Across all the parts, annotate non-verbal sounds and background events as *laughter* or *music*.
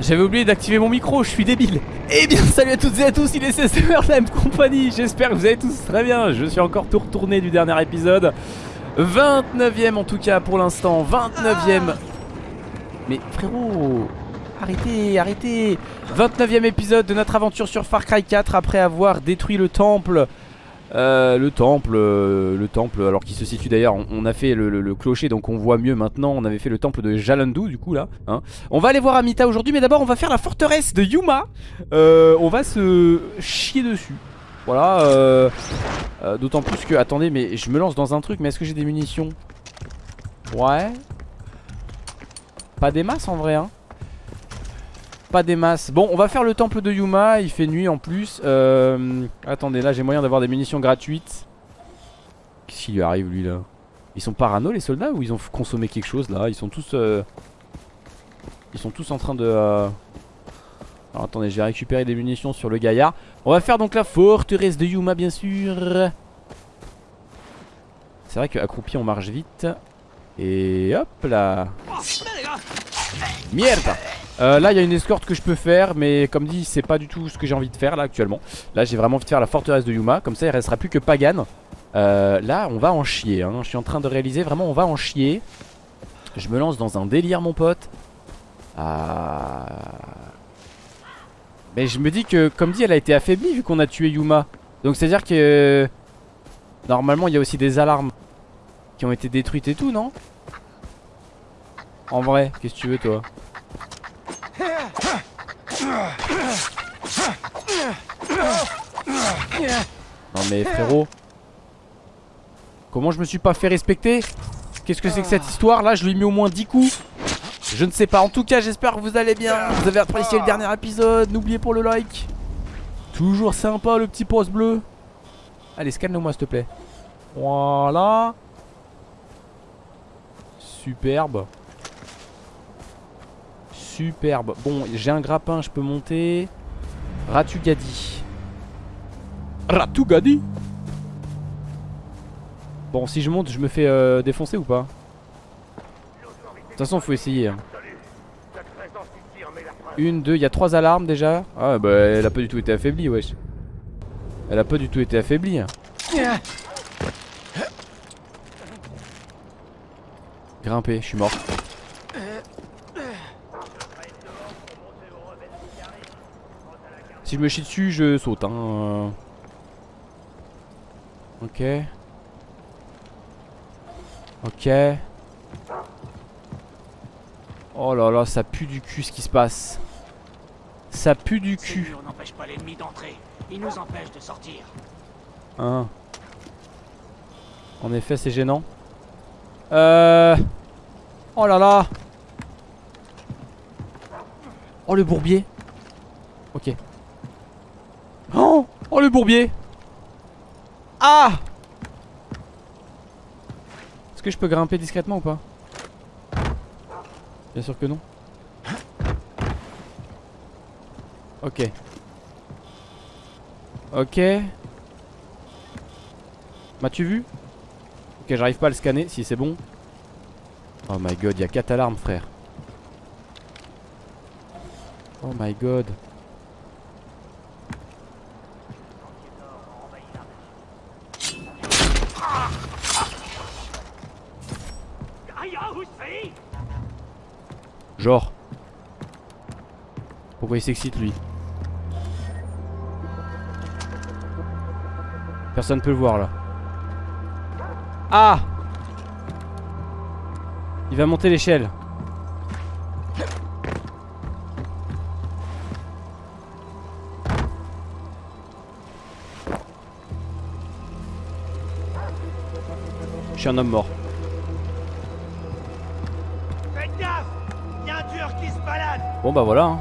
J'avais oublié d'activer mon micro, je suis débile. Eh bien salut à toutes et à tous, il est CCR la compagnie. J'espère que vous allez tous très bien. Je suis encore tout retourné du dernier épisode. 29ème en tout cas pour l'instant. 29ème Mais frérot Arrêtez, arrêtez. 29ème épisode de notre aventure sur Far Cry 4 Après avoir détruit le temple euh, le temple, euh, le temple, alors qui se situe d'ailleurs, on, a fait le, clocher donc on voit mieux maintenant, on avait fait le temple de Jalandu du coup là hein. On va aller voir Amita aujourd'hui mais d'abord on va faire la forteresse de Yuma. Euh, On va se chier dessus. Voilà, d'autant plus que, attendez mais je me lance dans un truc mais est-ce que j'ai des munitions? Ouais. Pas des masses en vrai hein pas des masses. Bon, on va faire le temple de Yuma. Il fait nuit en plus. Euh, attendez, là j'ai moyen d'avoir des munitions gratuites. Qu'est-ce qui lui arrive lui là? Ils sont parano les soldats ou ils ont consommé quelque chose là? Ils sont tous... Euh, ils sont tous en train de... Euh, alors attendez, j'ai récupéré des munitions sur le gaillard. On va faire donc la forteresse de Yuma bien sûr. C'est vrai qu'accroupi on marche vite. Et hop là. Merde euh, là il y a une escorte que je peux faire Mais comme dit c'est pas du tout ce que j'ai envie de faire là actuellement. Là j'ai vraiment envie de faire la forteresse de Yuma Comme ça il restera plus que Pagan. Euh, Là on va en chier hein. Je suis en train de réaliser vraiment on va en chier. Je me lance dans un délire mon pote. Ah. Mais je me dis que comme dit elle a été affaiblie vu qu'on a tué Yuma. Donc c'est à dire que Normalement il y a aussi des alarmes Qui ont été détruites et tout non? En vrai qu'est-ce que tu veux toi? Non mais frérot. Comment je me suis pas fait respecter? Qu'est-ce que c'est que cette histoire? Là Je lui ai mis au moins 10 coups. Je ne sais pas. En tout cas j'espère que vous allez bien. Vous avez apprécié le dernier épisode. N'oubliez pas le like. Toujours sympa le petit poste bleu. Allez scanne-le moi s'il te plaît. Voilà. Superbe Superbe. Bon, j'ai un grappin, je peux monter. Ratugadi. Ratugadi Bon, si je monte, je me fais euh, défoncer ou pas? De toute façon, faut essayer. Hein. Une, deux, il y a trois alarmes déjà. Ah bah elle a pas du tout été affaiblie, wesh. Elle a pas du tout été affaiblie. Grimper, je suis mort. Si je me chie dessus, je saute. Hein. Ok. Ok. Oh là là, ça pue du cul ce qui se passe. Ça pue du cul. On n'empêche pas l'ennemi d'entrer. Il nous empêche de sortir. Hein. En effet, c'est gênant. Euh. Oh là là. Oh le bourbier. Ok. Bourbier. Ah! Est-ce que je peux grimper discrètement ou pas? Bien sûr que non. Ok. Ok. M'as-tu vu? Ok j'arrive pas à le scanner si c'est bon. Oh my god il y a 4 alarmes frère. Oh my god Genre. Pourquoi il s'excite lui Personne peut le voir là. Ah Il va monter l'échelle. Je suis un homme mort. Bon bah voilà hein.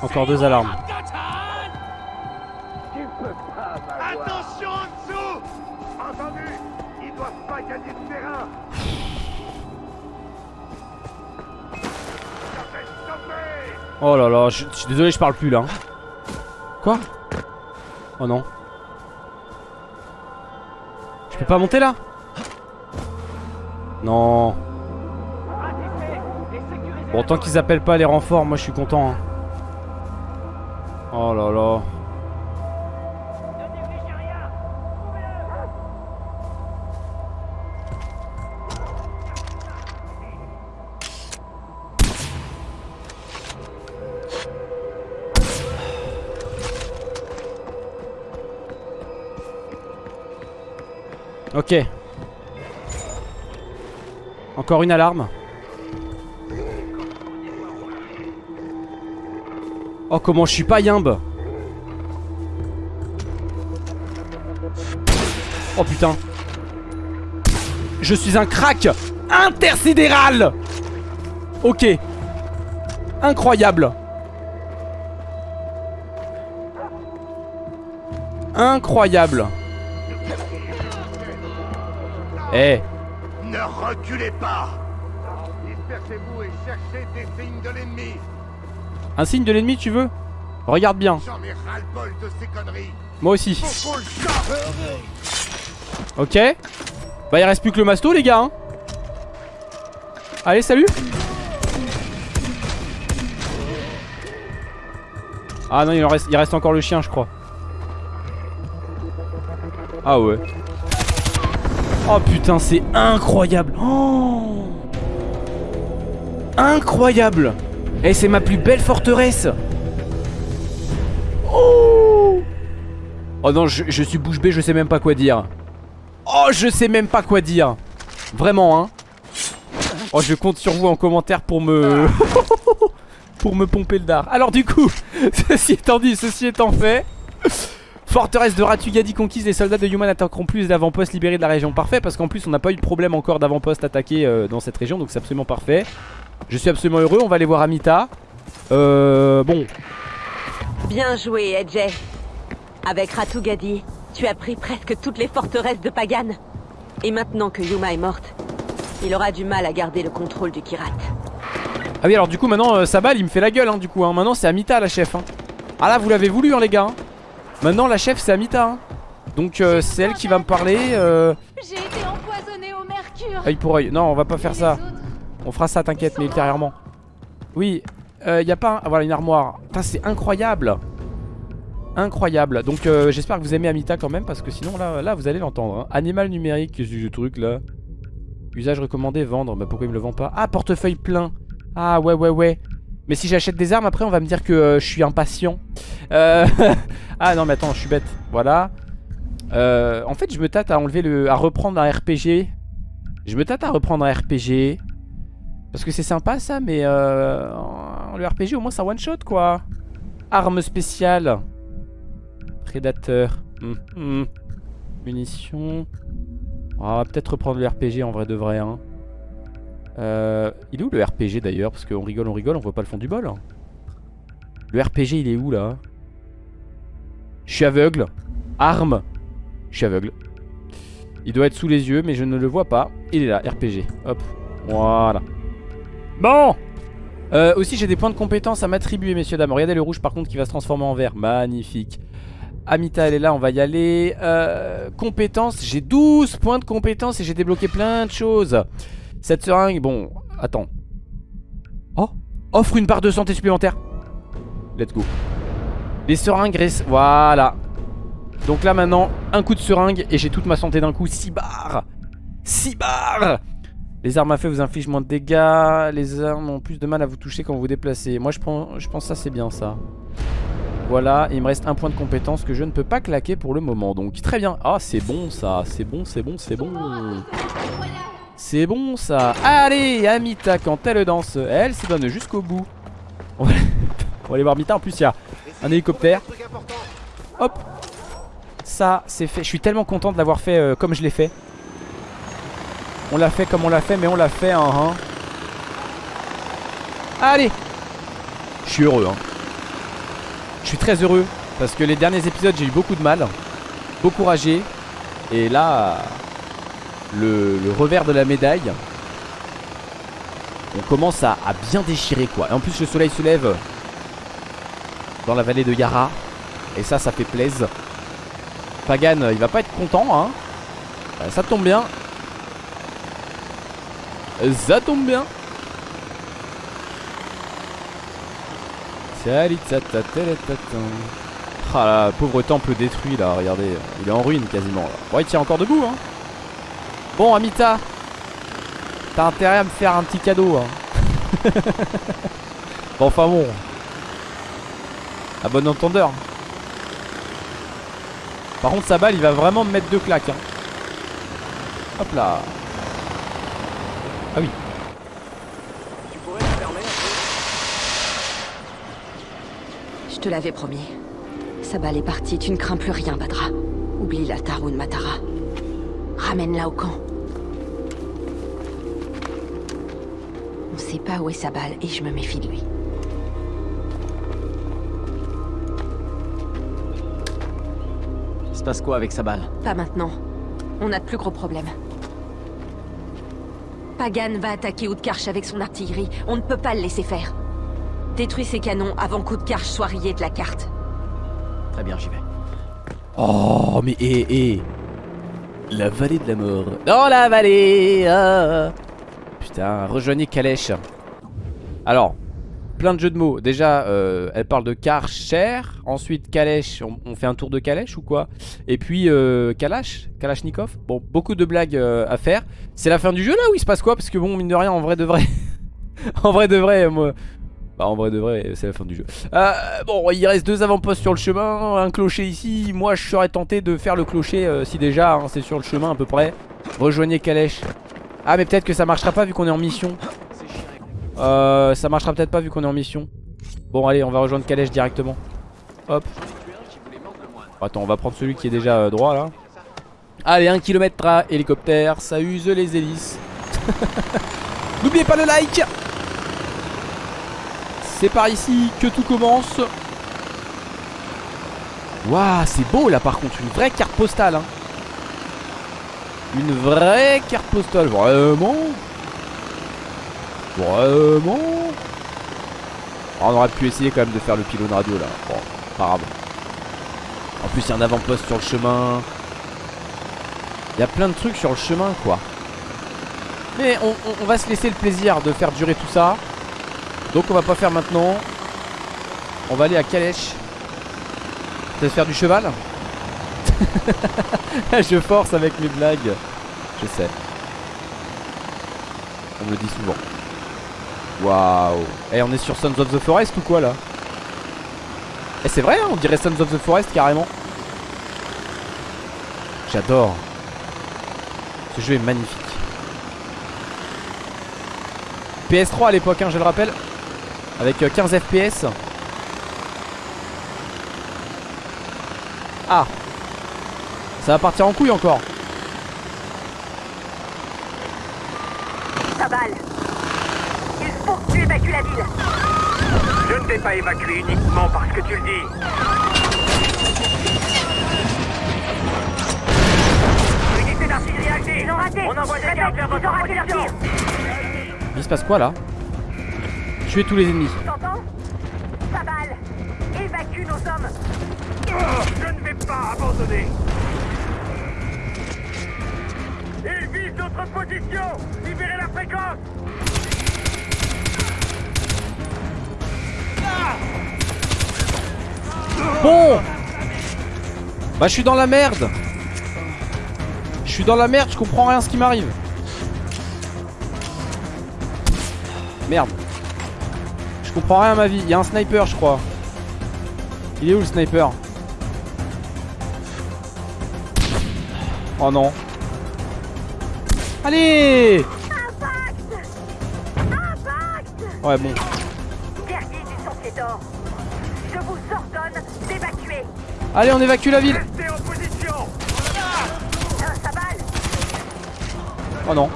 Encore deux alarmes. Attention en dessous Entendu. Ils doivent pas gagner de terrain. Oh là là, je, suis désolé, je parle plus là. Quoi? Oh non. Je peux pas monter là? Non. Bon, qu'ils appellent pas les renforts, moi je suis content. Hein. Oh là là. Ok. Encore une alarme. Oh comment je suis pas yimbe. Oh putain. Je suis un crack intersidéral. Ok. Incroyable. Incroyable. Eh Ne reculez pas. Dispersez-vous et cherchez des signes de l'ennemi. Un signe de l'ennemi tu veux? Regarde bien. J'en ai ras-le-bol de ces conneries. Moi aussi. Ok. Bah il reste plus que le masto les gars hein. Allez salut. Ah non il, en reste, il reste encore le chien je crois. Ah ouais Oh putain c'est incroyable. Oh Incroyable. Et c'est ma plus belle forteresse. Oh Oh non je, je suis bouche bée je sais même pas quoi dire. Oh je sais même pas quoi dire. Vraiment hein. Oh je compte sur vous en commentaire pour me *laughs* Pour me pomper le dard. Alors du coup *laughs* Ceci étant dit, ceci étant fait Forteresse de Ratugadi conquise, les soldats de Human attaqueront plus d'avant-postes libérés de la région. Parfait, parce qu'en plus on n'a pas eu de problème encore d'avant-postes attaqués euh, dans cette région, donc c'est absolument parfait. Je suis absolument heureux, on va aller voir Amita. Euh, bon. Bien joué, Edjay. Avec Ratugadi, tu as pris presque toutes les forteresses de Pagan. Et maintenant que Yuma est morte, il aura du mal à garder le contrôle du Kirat. Ah oui, alors du coup maintenant euh, Sabal il me fait la gueule, hein, du coup. Hein. Maintenant c'est Amita la chef. Hein. Ah là, vous l'avez voulu, hein, les gars. hein. Maintenant la chef c'est Amita. Hein. Donc euh, c'est elle qui va me parler. Euh, J'ai été empoisonné au mercure. œil pour œil. Non, on va pas faire ça. On fera ça, t'inquiète, mais ultérieurement. Oui, il y a pas un... ah, Voilà, une armoire. Putain, c'est incroyable. Incroyable. Donc euh, j'espère que vous aimez Amita quand même, parce que sinon là, là vous allez l'entendre. hein. Animal numérique, qu'est-ce que c'est ce truc là Usage recommandé, vendre. Bah pourquoi il me le vend pas? Ah, portefeuille plein. Ah ouais, ouais, ouais. Mais si j'achète des armes, après on va me dire que euh, je suis impatient. Euh, *laughs* ah non, mais attends, je suis bête. Voilà. Euh, en fait, je me tâte à enlever le... à reprendre un RPG. Je me tâte à reprendre un RPG. Parce que c'est sympa ça, mais le RPG au moins ça one shot quoi. Arme spéciale. Prédateur. Hum, hum. Munitions. On va peut-être reprendre le RPG en vrai de vrai. Hein. Euh, il est où le RPG d'ailleurs? Parce qu'on rigole, on rigole, on voit pas le fond du bol. Le RPG il est où là? Je suis aveugle. Arme. Je suis aveugle. Il doit être sous les yeux, mais je ne le vois pas. Il est là, RPG. Hop. Voilà. Bon Euh, Aussi j'ai des points de compétence à m'attribuer messieurs dames Regardez le rouge par contre qui va se transformer en vert Magnifique Amita elle est là on va y aller euh, Compétences j'ai 12 points de compétence Et j'ai débloqué plein de choses Cette seringue bon attends Oh Offre une barre de santé supplémentaire Let's go Les seringues Voilà Donc là maintenant un coup de seringue Et j'ai toute ma santé d'un coup 6 barres 6 barres les armes à feu vous infligent moins de dégâts. Les armes ont plus de mal à vous toucher quand vous vous déplacez. Moi je, prends, je pense ça c'est bien ça. Voilà, il me reste un point de compétence que je ne peux pas claquer pour le moment. Donc très bien. Ah c'est bon ça, c'est bon, c'est bon, c'est bon. C'est bon ça. Allez, Amita quand elle danse, elle se donne jusqu'au bout. *laughs* On va... Aller voir Amita. En plus il y a un hélicoptère. Hop. Ça c'est fait. Je suis tellement content de l'avoir fait euh, comme je l'ai fait. On l'a fait comme on l'a fait, mais on l'a fait hein, hein. Allez Je suis heureux hein. Je suis très heureux Parce que les derniers épisodes j'ai eu beaucoup de mal Beaucoup ragé Et là le, revers de la médaille On commence à, bien déchirer quoi Et en plus le soleil se lève Dans la vallée de Yara Et ça ça fait plaisir Pagan il va pas être content hein Bah, ça tombe bien. Ça tombe bien. Ah là, pauvre temple détruit là, regardez, il est en ruine quasiment là. Bon, il tient encore debout hein. Bon, Amita, t'as intérêt à me faire un petit cadeau hein. *laughs* bon, enfin bon. À bon entendeur. Par contre, sa balle, il va vraiment me mettre deux claques. Hein. Hop là. Ah oui. Je te l'avais promis. Sa balle est partie, tu ne crains plus rien, Badra. Oublie la Tarun Matara. Ramène-la au camp. Sait pas où est sa balle et je me méfie de lui. Il se passe quoi avec sa balle? Pas maintenant. On a de plus gros problèmes. Pagan va attaquer Outkarch avec son artillerie. On ne peut pas le laisser faire. Détruis ses canons avant qu'Outkarch soit rayé de la carte. Très bien, j'y vais. Oh, mais hé, hé. La vallée de la mort. Dans la vallée. ah. Putain, rejoignez Calèche. Alors, plein de jeux de mots. Déjà, euh, elle parle de Karcher. Ensuite, Calèche. On, fait un tour de Calèche ou quoi? Et puis, euh, Kalash Kalachnikov. Bon, beaucoup de blagues euh, à faire. C'est la fin du jeu là où il se passe quoi? Parce que bon, mine de rien, en vrai de vrai. *laughs* en vrai de vrai, moi. Bah, en vrai de vrai, c'est la fin du jeu. Euh, bon, il reste deux avant-postes sur le chemin, un clocher ici. Moi, je serais tenté de faire le clocher si déjà hein, c'est sur le chemin à peu près. Rejoignez Calèche. Ah, mais peut-être que ça marchera pas vu qu'on est en mission. Euh, ça marchera peut-être pas vu qu'on est en mission. Bon, allez, on va rejoindre Calèche directement. Hop. Attends, on va prendre celui qui est déjà euh, droit là. Allez, 1 km à hélicoptère, ça use les hélices. *laughs* N'oubliez pas le like C'est par ici que tout commence. Waouh, c'est beau là par contre, une vraie carte postale. Hein. Une vraie carte postale, vraiment? Vraiment? Oh, On aurait pu essayer quand même de faire le pylône radio là. Bon, pas. En plus, il y a un avant-poste sur le chemin. Il y a plein de trucs sur le chemin quoi. Mais on va se laisser le plaisir de faire durer tout ça. Donc on va pas faire maintenant. On va aller à Calèche. Peut-être faire du cheval? *laughs* Je force avec mes blagues. Je sais. On me le dit souvent. Waouh. Eh on est sur Sons of the Forest ou quoi là? Eh c'est vrai hein, on dirait Sons of the Forest carrément. J'adore. Ce jeu est magnifique. PS3 à l'époque, hein, je le rappelle. Avec euh, 15 FPS. Ah Ça va partir en couille encore. Sa balle. Il faut que tu évacues la ville. Je ne vais pas évacuer uniquement parce que tu le dis. Unité d'artillerie active Ils ont raté. On envoie des gardes vers votre Ils ont raté leur position tir Il se passe quoi là? Tuer tous les ennemis. T'entends? Sa balle. Évacue nos hommes. Oh, Je ne vais pas abandonner Libérez la fréquence Bon Bah je suis dans la merde Je suis dans la merde, je comprends rien ce qui m'arrive. Merde. Je comprends rien à ma vie. Il y a un sniper je crois. Il est où le sniper? Oh non. Allez Ouais bon. Guerrier du Sentier d'Or Je vous ordonne d'évacuer Allez on évacue la ville Restez en position Un, Sa balle Oh non.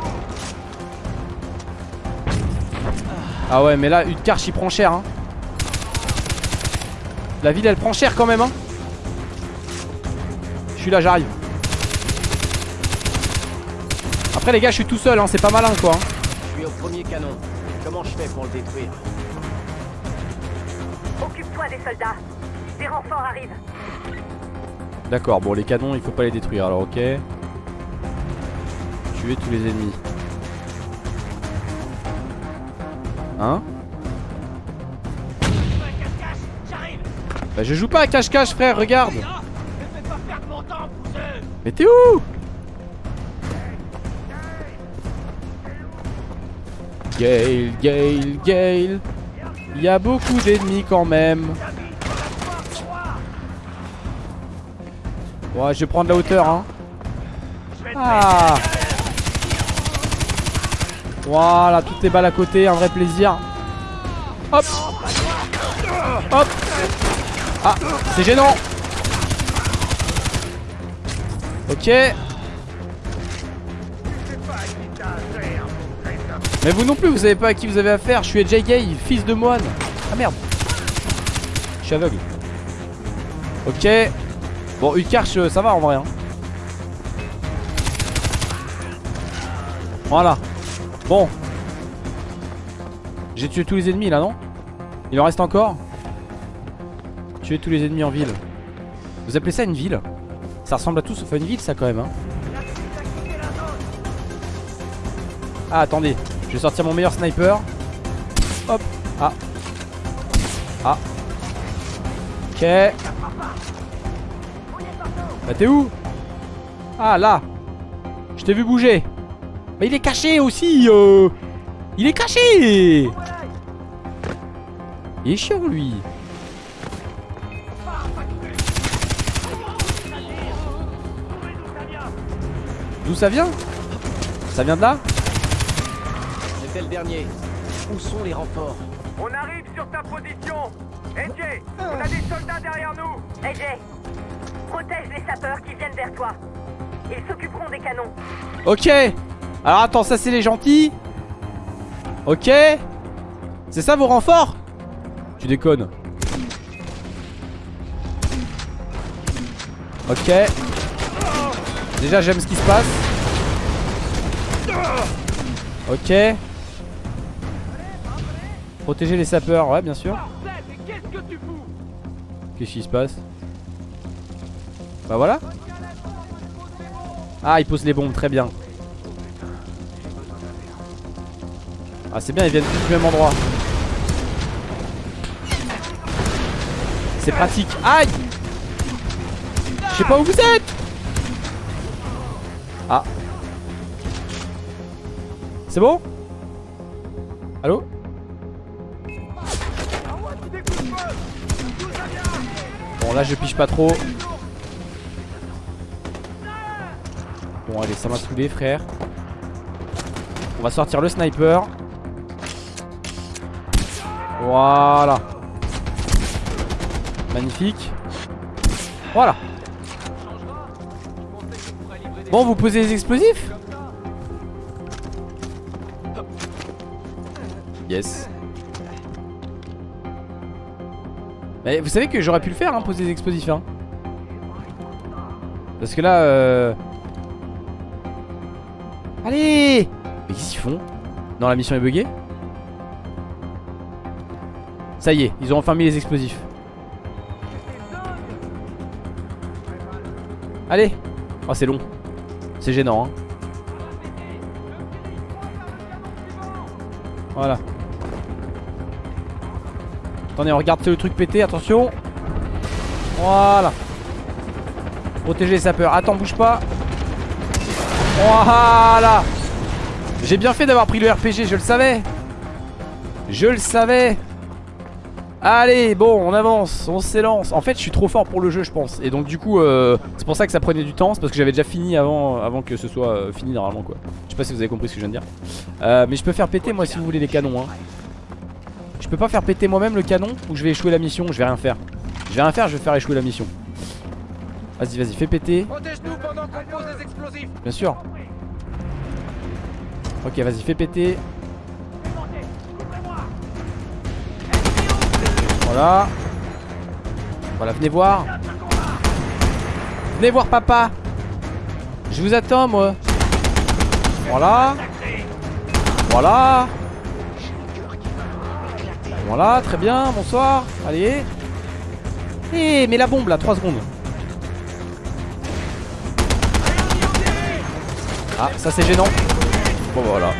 Ah ouais, mais là, Utkarch il prend cher. Hein. La ville elle prend cher quand même. Hein. Je suis là, j'arrive. Après, les gars, je suis tout seul. Hein. C'est pas malin quoi. Je suis au premier canon. Comment je fais pour le détruire Occupe-toi des soldats Des renforts arrivent D'accord, bon, les canons il faut pas les détruire alors, ok. Tuer tous les ennemis. Hein Bah je joue pas à cache-cache frère, regarde Mais t'es où Gale, Gale, Gale Il y a beaucoup d'ennemis quand même. Ouais je vais prendre la hauteur hein. Ah. Voilà, toutes les balles à côté, un vrai plaisir. Hop. Hop. Ah, c'est gênant. Ok Mais vous non plus, vous savez pas à qui vous avez affaire. Je suis Gay, fils de moine. Ah merde. Je suis aveugle. Ok. Bon, une carche, ça va en vrai hein. Voilà. Bon. J'ai tué tous les ennemis là, non? Il en reste encore? Tuer tous les ennemis en ville. Vous appelez ça une ville? Ça ressemble à tout sauf à une ville ça quand même hein. Ah attendez Je vais sortir mon meilleur sniper. Hop. Ah. Ah. Ok. Bah t'es où? Ah là. Je t'ai vu bouger. Bah il est caché aussi euh. Il est caché. Il est chiant lui. D'où ça vient? Ça vient de là? C'était le dernier. Où sont les renforts On arrive sur ta position. AJ, on a des soldats derrière nous. AJ, protège les sapeurs qui viennent vers toi. Ils s'occuperont des canons. Ok. Alors attends ça c'est les gentils. Ok. C'est ça vos renforts Tu déconnes. Ok. Déjà j'aime ce qui se passe. Ok Protéger les sapeurs, ouais bien sûr. Qu'est-ce qui se passe? Bah voilà. Ah ils posent les bombes, très bien. Ah c'est bien, ils viennent tous du même endroit. C'est pratique. Aïe! Je sais pas où vous êtes! Ah. C'est bon? Allô? Bon là je piche pas trop. Bon allez ça m'a saoulé frère. On va sortir le sniper. Voilà. Magnifique. Voilà. Bon vous posez les explosifs. Yes Vous savez que j'aurais pu le faire hein, poser des explosifs hein. Parce que là euh... Allez Mais qu'est-ce qu'ils font Non la mission est buggée? Ça y est, ils ont enfin mis les explosifs. Allez Oh c'est long. C'est gênant hein. Voilà On regarde le truc péter attention. Voilà. Protéger les sapeurs. Attends bouge pas. Voilà. J'ai bien fait d'avoir pris le RPG je le savais. Je le savais. Allez bon on avance On s'élance. En fait je suis trop fort pour le jeu je pense. Et donc du coup euh, c'est pour ça que ça prenait du temps. C'est parce que j'avais déjà fini avant, avant que ce soit euh, fini normalement quoi. Je sais pas si vous avez compris ce que je viens de dire. Euh, Mais je peux faire péter moi si vous voulez les canons hein. Je peux pas faire péter moi-même le canon Ou je vais échouer la mission Je vais rien faire. Je vais rien faire je vais faire échouer la mission. Vas-y vas-y fais péter. Protège-nous pendant qu'on pose des explosifs. Bien sûr. Ok vas-y fais péter. Voilà. Voilà venez voir. Venez voir papa. Je vous attends moi. Voilà. Voilà Voilà très bien bonsoir Allez Eh mais la bombe là 3 secondes Ah, ça c'est gênant. Bon, voilà.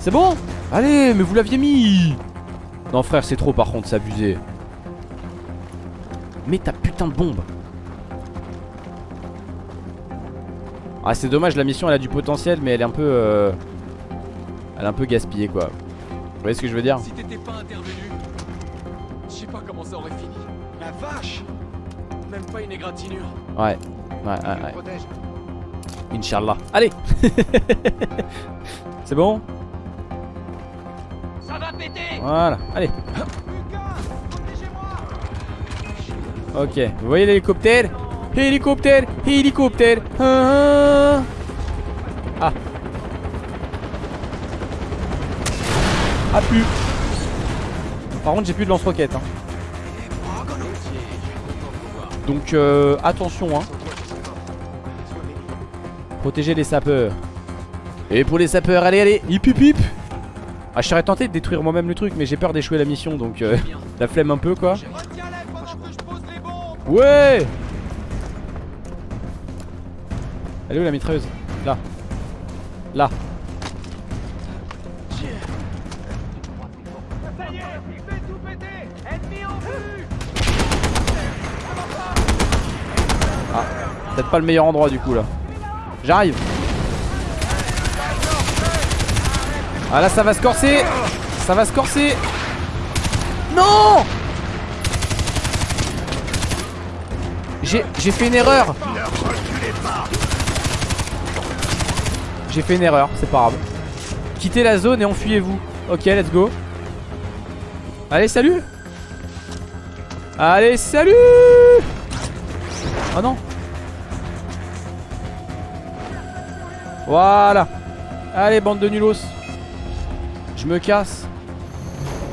C'est bon? Allez, mais vous l'aviez mis Non, frère, c'est trop par contre, c'est abusé. Mais ta putain de bombe. Ah, c'est dommage, la mission elle a du potentiel, mais elle est un peu. euh, Elle est un peu gaspillée quoi. Vous voyez ce que je veux dire Si t'étais pas intervenu, je sais pas comment ça aurait fini. La vache Même pas une égratignure. Ouais, ouais, ouais, ouais. Protège. Inch'Allah. Allez *laughs* C'est bon Ça va péter Voilà, allez. Ok, vous voyez l'hélicoptère? Hélicoptère, hélicoptère. Ah. Ah plus. Par contre, j'ai plus de lance-roquettes. hein. Donc euh, attention hein. Protéger les sapeurs. Et pour les sapeurs, allez, allez, hip hip hip. Ah, je serais tenté de détruire moi-même le truc, mais j'ai peur d'échouer la mission, donc euh, *laughs* la flemme un peu quoi. Ouais Elle est où la mitrailleuse? Là. Là. Pas le meilleur endroit du coup là. J'arrive. Ah là ça va se corser Ça va se corser Non J'ai j'ai fait une erreur J'ai fait une erreur, c'est pas grave. Quittez la zone et enfuyez-vous. Ok, let's go. Allez, salut Allez, salut Oh non Voilà Allez, bande de nulos Je me casse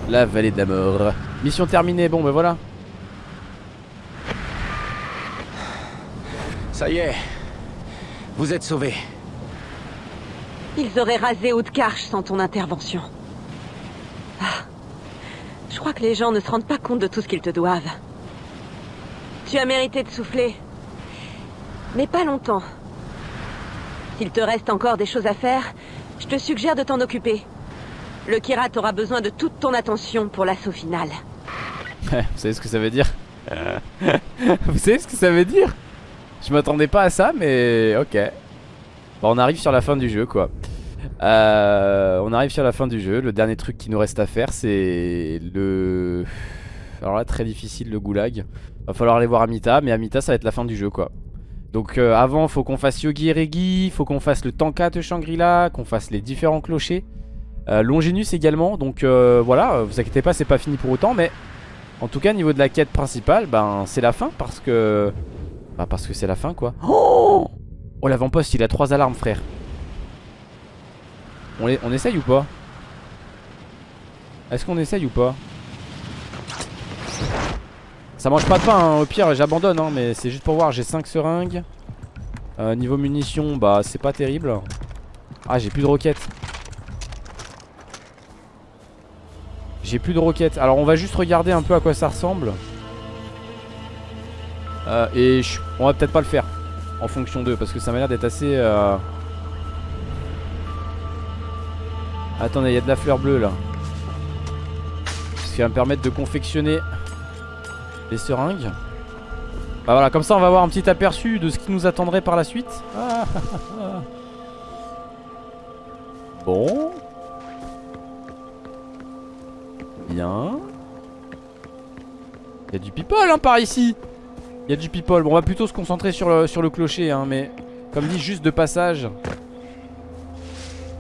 La vallée de la mort Mission terminée, bon ben voilà Ça y est. Vous êtes sauvés. Ils auraient rasé Haute-Carche sans ton intervention. Ah. Je crois que les gens ne se rendent pas compte de tout ce qu'ils te doivent. Tu as mérité de souffler. Mais pas longtemps. S'il te reste encore des choses à faire, je te suggère de t'en occuper. Le Kirat aura besoin de toute ton attention pour l'assaut final. *laughs* Vous savez ce que ça veut dire *laughs* Vous savez ce que ça veut dire Je m'attendais pas à ça mais ok. Bon, On arrive sur la fin du jeu quoi. Euh, On arrive sur la fin du jeu. Le dernier truc qui nous reste à faire c'est le... Alors là très difficile le goulag. Va falloir aller voir Amita Mais Amita ça va être la fin du jeu quoi donc euh, avant faut qu'on fasse Yogi et Regi Faut qu'on fasse le Tankat de Shangri-La Qu'on fasse les différents clochers euh, Longinus également Donc euh, voilà vous inquiétez pas c'est pas fini pour autant Mais en tout cas, niveau de la quête principale, ben c'est la fin parce que. Bah, parce que c'est la fin quoi. Oh, oh l'avant-poste il a trois alarmes, frère. On, les... on essaye ou pas? Est-ce qu'on essaye ou pas? Ça mange pas de pain, hein. au pire j'abandonne, hein, mais c'est juste pour voir. J'ai 5 seringues. Euh, niveau munitions, bah c'est pas terrible. Ah, j'ai plus de roquettes. J'ai plus de roquettes. Alors on va juste regarder un peu à quoi ça ressemble. Euh, et on va peut-être pas le faire en fonction d'eux parce que ça m'a l'air d'être assez. euh, Attendez, il y a de la fleur bleue là. Ce qui va me permettre de confectionner les seringues. Bah voilà, comme ça on va avoir un petit aperçu de ce qui nous attendrait par la suite. *laughs* Bon. Bien. Il y a du people hein, par ici. Il y a du people. Bon, on va plutôt se concentrer sur le, sur le clocher, hein, mais comme dit, juste de passage.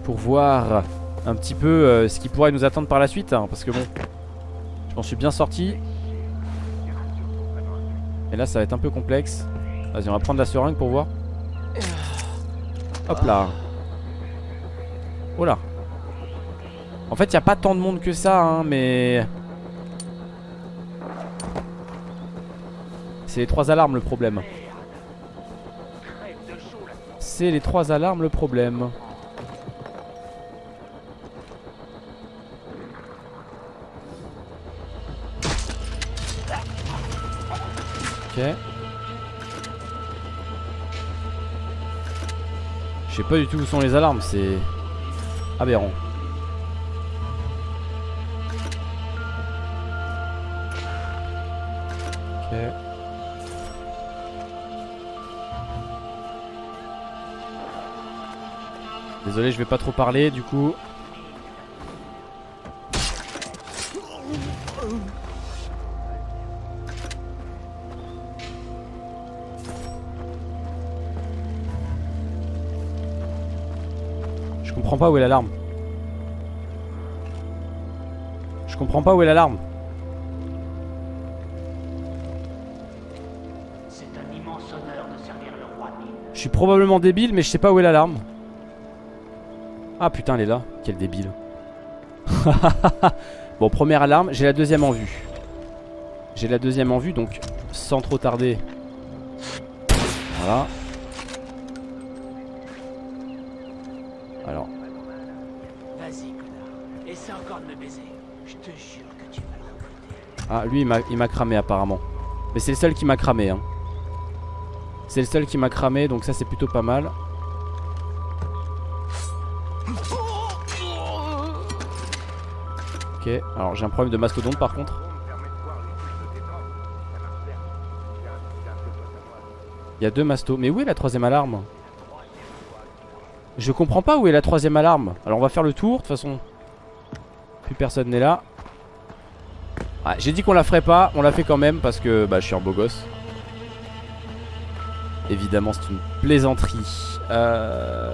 Pour voir un petit peu euh, ce qui pourrait nous attendre par la suite. hein, parce que bon, je m'en suis bien sorti. Et là, ça va être un peu complexe. Vas-y, on va prendre la seringue pour voir. Hop là. Oh là. En fait, il n'y a pas tant de monde que ça, hein, mais... C'est les trois alarmes le problème. C'est les trois alarmes le problème. Je sais pas du tout où sont les alarmes, c'est aberrant. Désolé, je vais pas trop parler du coup. Comprends pas où est l'alarme. Je comprends pas où est l'alarme. C'est un immense honneur de servir le roi Nin. Je suis probablement débile, mais je sais pas où est l'alarme. Ah putain, elle est là. Quel débile. *laughs* bon, première alarme. J'ai la deuxième en vue. J'ai la deuxième en vue, donc sans trop tarder. Voilà. Ah lui il m'a- cramé apparemment. Mais c'est le seul qui m'a cramé. Hein. C'est le seul qui m'a cramé, donc ça c'est plutôt pas mal. Ok, alors j'ai un problème de mastodonte par contre. Il y a deux mastos. Mais où est la troisième alarme? Je comprends pas où est la troisième alarme. Alors on va faire le tour, de toute façon. Plus personne n'est là. Ah, J'ai dit qu'on la ferait pas, on l'a fait quand même parce que bah, je suis un beau gosse. Évidemment, c'est une plaisanterie. Euh...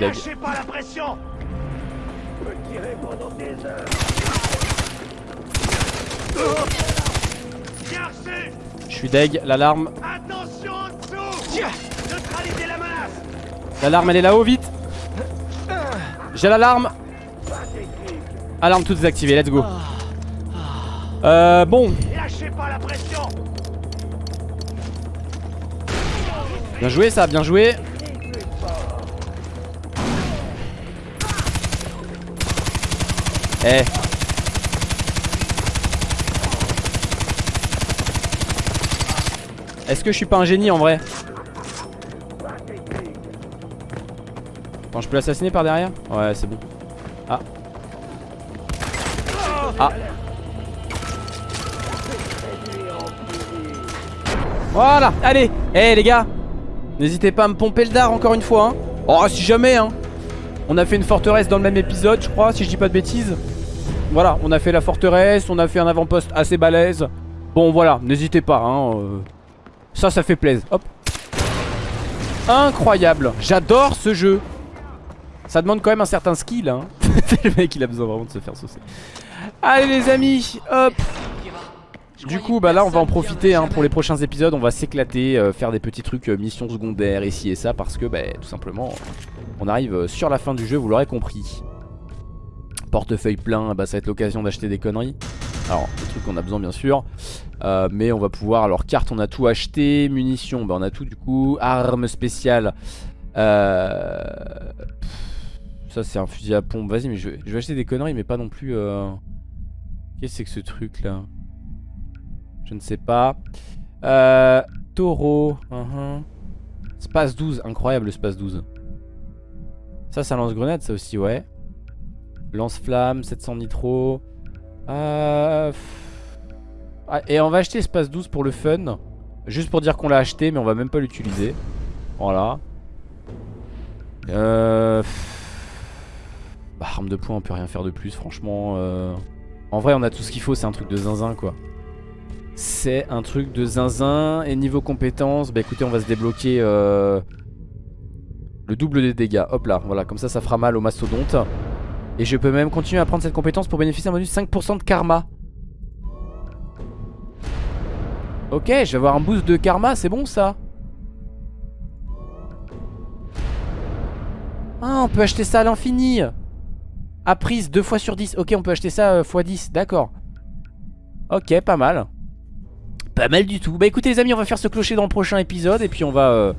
Je suis suis deg, l'alarme. Attention en dessous. Neutralisez la menace. L'alarme elle est là-haut, vite. J'ai l'alarme. Alarme toute désactivée, let's go. Euh, bon, Lâchez pas la pression. Bien joué ça, bien joué. Eh Est-ce que je suis pas un génie en vrai Attends, je peux l'assassiner par derrière Ouais, c'est bon. Ah. Ah. Voilà, allez Eh les gars N'hésitez pas à me pomper le dard encore une fois hein. Oh si jamais hein On a fait une forteresse dans le même épisode je crois si je dis pas de bêtises Voilà on a fait la forteresse On a fait un avant-poste assez balèze Bon voilà n'hésitez pas hein euh. Ça ça fait plaisir. Hop. Incroyable. J'adore ce jeu. Ça demande quand même un certain skill hein. *laughs* Le mec il a besoin vraiment de se faire saucer. Allez les amis Hop. Du coup bah là on va en profiter hein, pour les prochains épisodes. On va s'éclater, euh, faire des petits trucs euh, missions secondaires ici et ça Parce que bah tout simplement on arrive euh, sur la fin du jeu vous l'aurez compris. Portefeuille plein bah ça va être l'occasion d'acheter des conneries Alors des trucs qu'on a besoin bien sûr euh, Mais on va pouvoir, alors carte on a tout acheté Munitions bah on a tout du coup Armes spéciales euh... Ça c'est un fusil à pompe Vas-y mais je vais, acheter des conneries mais pas non plus euh... Qu'est-ce que c'est que ce truc là? Je ne sais pas. Taureau. uh-huh. Space 12. Incroyable le Space 12. Ça, ça lance-grenade, ça aussi, ouais. Lance-flamme, 700 nitro. Euh... Ah, et on va acheter Space 12 pour le fun. Juste pour dire qu'on l'a acheté, mais on va même pas l'utiliser. Voilà. Euh... Bah, arme de poing, on peut rien faire de plus, franchement. euh. En vrai, on a tout ce qu'il faut, c'est un truc de zinzin, quoi. C'est un truc de zinzin. Et niveau compétences, bah écoutez, on va se débloquer euh, le double des dégâts. Hop là, voilà, comme ça, ça fera mal au mastodonte. Et je peux même continuer à prendre cette compétence pour bénéficier d'un bonus 5% de karma. Ok, je vais avoir un boost de karma, c'est bon ça. Ah, on peut acheter ça à l'infini. À prise 2 fois sur 10 Ok, on peut acheter ça euh, x 10, d'accord. Ok, pas mal. Pas mal du tout. Bah écoutez les amis on va faire ce clocher dans le prochain épisode Et puis on va euh,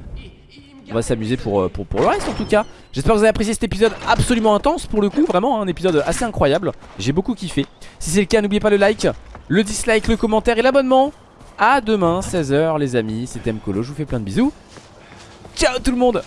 On va s'amuser pour, euh, pour, le reste en tout cas. J'espère que vous avez apprécié cet épisode absolument intense Pour le coup. Vraiment un épisode assez incroyable. J'ai beaucoup kiffé. Si c'est le cas n'oubliez pas le like Le dislike, le commentaire et l'abonnement. À demain 16h les amis. C'était Mkolo. Je vous fais plein de bisous. Ciao tout le monde